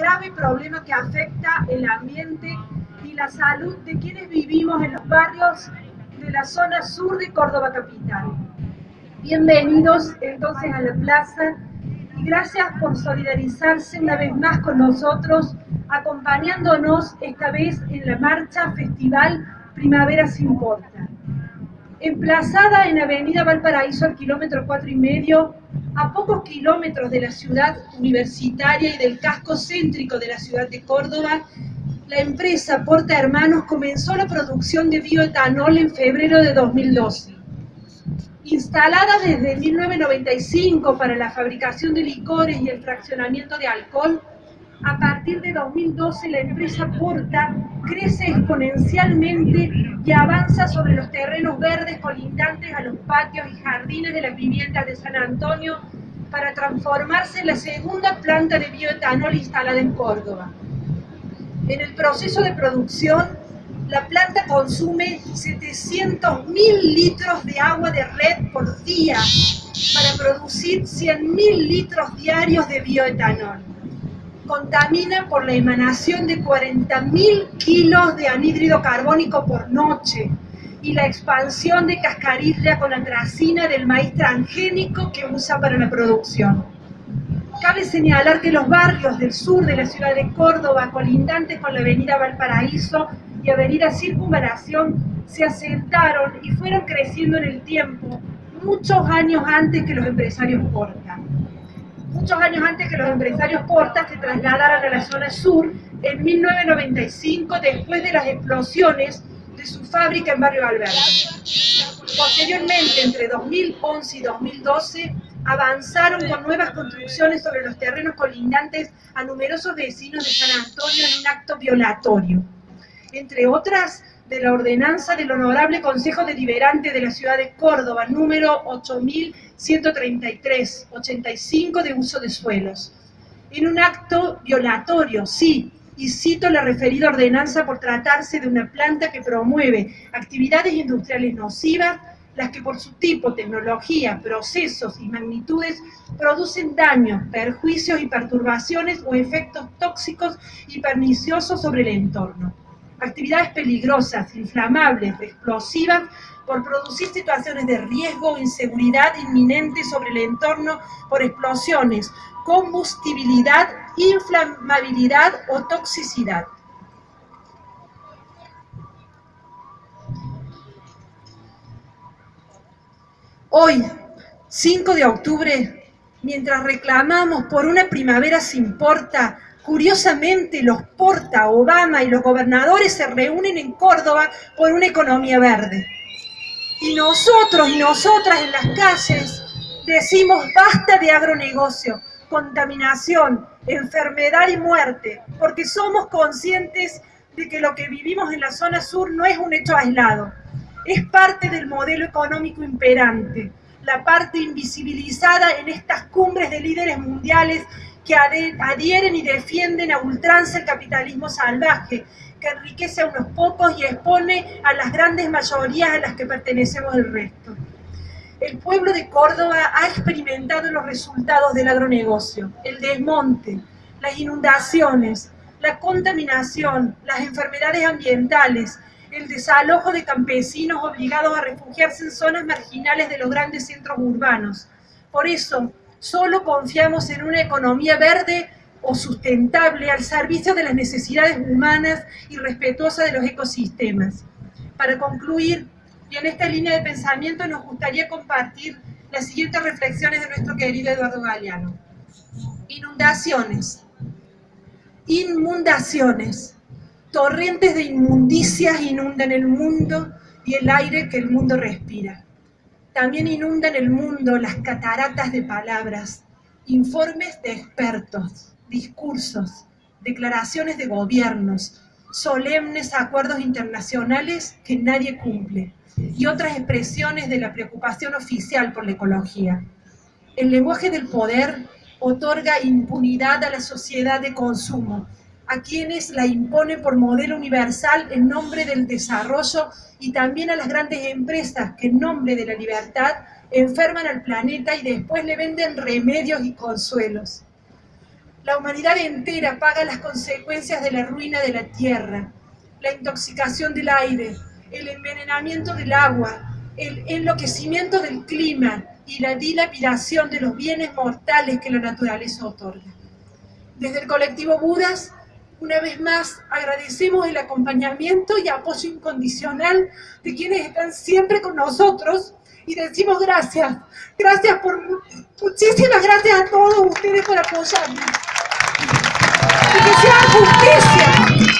grave problema que afecta el ambiente y la salud de quienes vivimos en los barrios de la zona sur de Córdoba Capital. Bienvenidos entonces a la plaza y gracias por solidarizarse una vez más con nosotros, acompañándonos esta vez en la marcha Festival Primavera Sin Importa. Emplazada en Avenida Valparaíso al kilómetro cuatro y medio, a pocos kilómetros de la ciudad universitaria y del casco céntrico de la ciudad de Córdoba, la empresa Porta Hermanos comenzó la producción de bioetanol en febrero de 2012. Instalada desde 1995 para la fabricación de licores y el fraccionamiento de alcohol, a partir de 2012 la empresa Porta crece exponencialmente y avanza sobre los terrenos verdes colindantes a los patios y jardines de las viviendas de San Antonio para transformarse en la segunda planta de bioetanol instalada en Córdoba. En el proceso de producción, la planta consume 700.000 litros de agua de red por día para producir 100.000 litros diarios de bioetanol contamina por la emanación de 40.000 kilos de anhídrido carbónico por noche y la expansión de cascarilla con atracina del maíz transgénico que usa para la producción. Cabe señalar que los barrios del sur de la ciudad de Córdoba, colindantes con la avenida Valparaíso y avenida Circunvalación, se asentaron y fueron creciendo en el tiempo muchos años antes que los empresarios portan muchos años antes que los empresarios Portas se trasladaran a la zona sur, en 1995, después de las explosiones de su fábrica en Barrio Alberto. Posteriormente, entre 2011 y 2012, avanzaron con nuevas construcciones sobre los terrenos colindantes a numerosos vecinos de San Antonio en un acto violatorio. Entre otras, de la ordenanza del Honorable Consejo Deliberante de la Ciudad de Córdoba, número 8133, 85 de uso de suelos. En un acto violatorio, sí, y cito la referida ordenanza por tratarse de una planta que promueve actividades industriales nocivas, las que por su tipo, tecnología, procesos y magnitudes producen daños, perjuicios y perturbaciones o efectos tóxicos y perniciosos sobre el entorno actividades peligrosas, inflamables, explosivas, por producir situaciones de riesgo o inseguridad inminente sobre el entorno por explosiones, combustibilidad, inflamabilidad o toxicidad. Hoy, 5 de octubre, mientras reclamamos por una primavera sin porta, Curiosamente, los Porta, Obama y los gobernadores se reúnen en Córdoba por una economía verde. Y nosotros y nosotras en las calles decimos basta de agronegocio, contaminación, enfermedad y muerte, porque somos conscientes de que lo que vivimos en la zona sur no es un hecho aislado, es parte del modelo económico imperante, la parte invisibilizada en estas cumbres de líderes mundiales que adhieren y defienden a ultranza el capitalismo salvaje, que enriquece a unos pocos y expone a las grandes mayorías a las que pertenecemos el resto. El pueblo de Córdoba ha experimentado los resultados del agronegocio, el desmonte, las inundaciones, la contaminación, las enfermedades ambientales, el desalojo de campesinos obligados a refugiarse en zonas marginales de los grandes centros urbanos. Por eso, Solo confiamos en una economía verde o sustentable al servicio de las necesidades humanas y respetuosa de los ecosistemas. Para concluir, y en esta línea de pensamiento nos gustaría compartir las siguientes reflexiones de nuestro querido Eduardo Galeano. Inundaciones. Inmundaciones. Torrentes de inmundicias inundan el mundo y el aire que el mundo respira. También inundan el mundo las cataratas de palabras, informes de expertos, discursos, declaraciones de gobiernos, solemnes acuerdos internacionales que nadie cumple y otras expresiones de la preocupación oficial por la ecología. El lenguaje del poder otorga impunidad a la sociedad de consumo a quienes la imponen por modelo universal en nombre del desarrollo y también a las grandes empresas que en nombre de la libertad enferman al planeta y después le venden remedios y consuelos. La humanidad entera paga las consecuencias de la ruina de la tierra, la intoxicación del aire, el envenenamiento del agua, el enloquecimiento del clima y la dilapidación de los bienes mortales que la naturaleza otorga. Desde el colectivo Budas, una vez más agradecemos el acompañamiento y apoyo incondicional de quienes están siempre con nosotros y decimos gracias. Gracias por, muchísimas gracias a todos ustedes por apoyarnos. Y que sea justicia